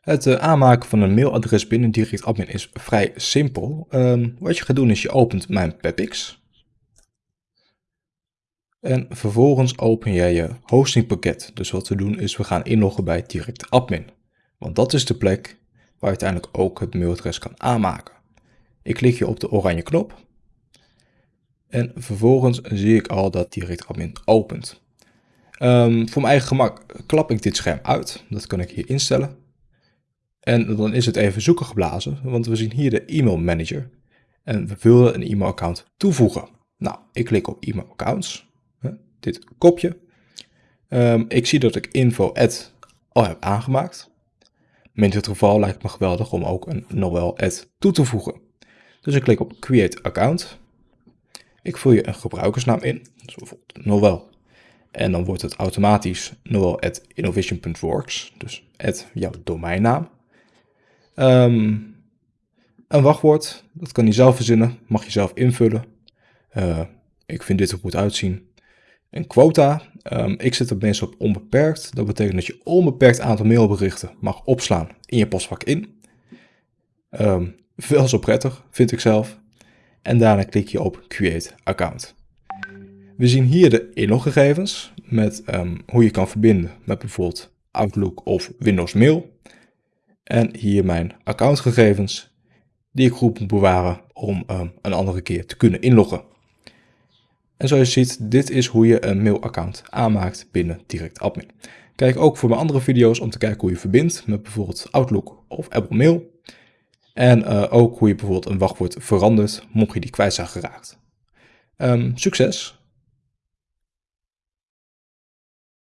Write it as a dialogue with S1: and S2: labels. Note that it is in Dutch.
S1: Het uh, aanmaken van een mailadres binnen Direct Admin is vrij simpel. Um, wat je gaat doen is je opent mijn PEPX. En vervolgens open jij je hostingpakket. Dus wat we doen is we gaan inloggen bij Direct Admin. Want dat is de plek waar je uiteindelijk ook het mailadres kan aanmaken. Ik klik hier op de oranje knop. En vervolgens zie ik al dat Direct Admin opent. Um, voor mijn eigen gemak klap ik dit scherm uit. Dat kan ik hier instellen. En dan is het even zoeken geblazen, want we zien hier de e-mail manager. En we willen een e-mailaccount toevoegen. Nou, ik klik op e-mail accounts. Dit kopje. Um, ik zie dat ik info al heb aangemaakt. In dit geval lijkt het me geweldig om ook een Noel toe te voegen. Dus ik klik op create account. Ik vul je een gebruikersnaam in, dus bijvoorbeeld Noel en dan wordt het automatisch noel.innovation.works, dus at jouw domeinnaam. Um, een wachtwoord, dat kan je zelf verzinnen, mag je zelf invullen. Uh, ik vind dit er goed uitzien. Een quota, um, ik zet het meestal op onbeperkt. Dat betekent dat je onbeperkt aantal mailberichten mag opslaan in je postvak in. Um, veel zo prettig, vind ik zelf. En daarna klik je op Create Account. We zien hier de inloggegevens met hoe je kan verbinden met bijvoorbeeld Outlook of Windows Mail. En hier mijn accountgegevens die ik goed moet bewaren om um, een andere keer te kunnen inloggen. En zoals je ziet, dit is hoe je een mailaccount aanmaakt binnen Direct Admin. Kijk ook voor mijn andere video's om te kijken hoe je verbindt met bijvoorbeeld Outlook of Apple Mail. En uh, ook hoe je bijvoorbeeld een wachtwoord verandert, mocht je die kwijt zijn geraakt. Um, succes!